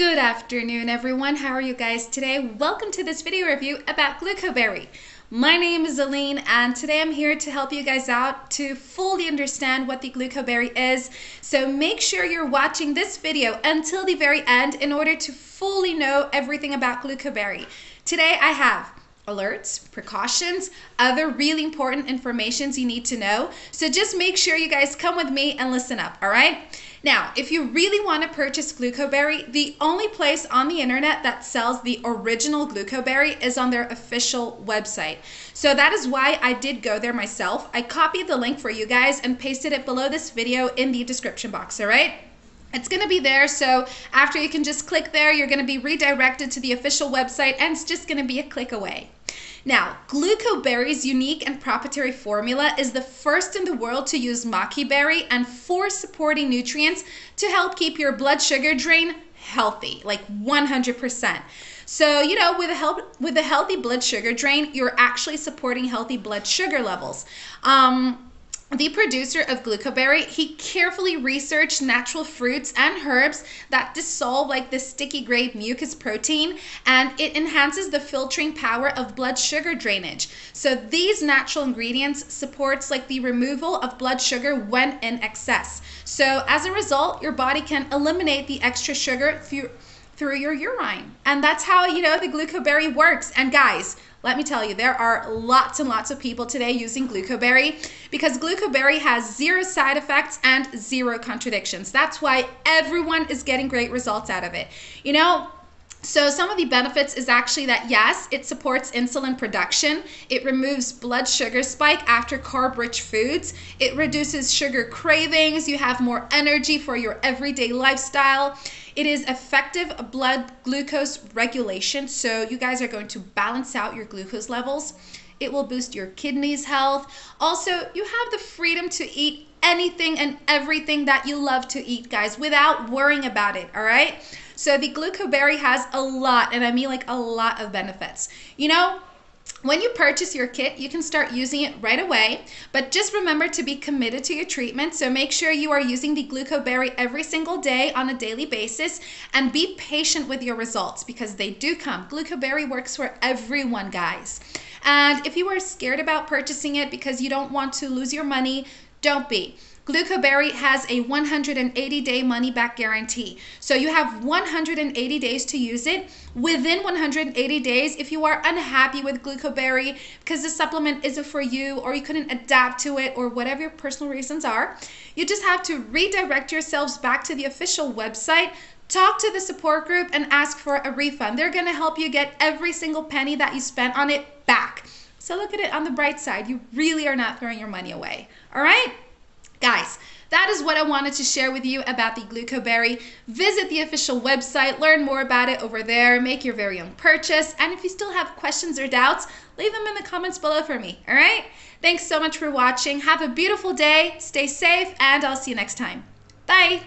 Good afternoon, everyone. How are you guys today? Welcome to this video review about Glucoberry. My name is Aline, and today I'm here to help you guys out to fully understand what the Glucoberry is. So make sure you're watching this video until the very end in order to fully know everything about Glucoberry. Today I have alerts, precautions, other really important informations you need to know. So just make sure you guys come with me and listen up, all right? Now, if you really want to purchase Glucoberry, the only place on the internet that sells the original Glucoberry is on their official website. So that is why I did go there myself. I copied the link for you guys and pasted it below this video in the description box, all right? It's going to be there, so after you can just click there, you're going to be redirected to the official website, and it's just going to be a click away. Now, Glucoberry's unique and proprietary formula is the first in the world to use maqui berry and four supporting nutrients to help keep your blood sugar drain healthy, like 100%. So, you know, with a help with a healthy blood sugar drain, you're actually supporting healthy blood sugar levels. Um, the producer of Glucoberry, he carefully researched natural fruits and herbs that dissolve like the sticky gray mucus protein and it enhances the filtering power of blood sugar drainage. So these natural ingredients supports like the removal of blood sugar when in excess. So as a result, your body can eliminate the extra sugar through through your urine. And that's how, you know, the Glucoberry works. And guys, let me tell you, there are lots and lots of people today using Glucoberry because Glucoberry has zero side effects and zero contradictions. That's why everyone is getting great results out of it. You know, so some of the benefits is actually that yes, it supports insulin production. It removes blood sugar spike after carb-rich foods. It reduces sugar cravings. You have more energy for your everyday lifestyle. It is effective blood glucose regulation. So you guys are going to balance out your glucose levels. It will boost your kidneys health. Also, you have the freedom to eat anything and everything that you love to eat, guys, without worrying about it, all right? So the glucoberry has a lot, and I mean like a lot of benefits. You know, when you purchase your kit, you can start using it right away, but just remember to be committed to your treatment. So make sure you are using the glucoberry every single day on a daily basis and be patient with your results because they do come. Glucoberry works for everyone, guys. And if you are scared about purchasing it because you don't want to lose your money, don't be. Glucoberry has a 180 day money back guarantee. So you have 180 days to use it. Within 180 days, if you are unhappy with Glucoberry because the supplement isn't for you or you couldn't adapt to it or whatever your personal reasons are, you just have to redirect yourselves back to the official website talk to the support group and ask for a refund. They're going to help you get every single penny that you spent on it back. So look at it on the bright side. You really are not throwing your money away. All right? Guys, that is what I wanted to share with you about the Glucoberry. Visit the official website, learn more about it over there, make your very own purchase, and if you still have questions or doubts, leave them in the comments below for me, all right? Thanks so much for watching. Have a beautiful day, stay safe, and I'll see you next time. Bye!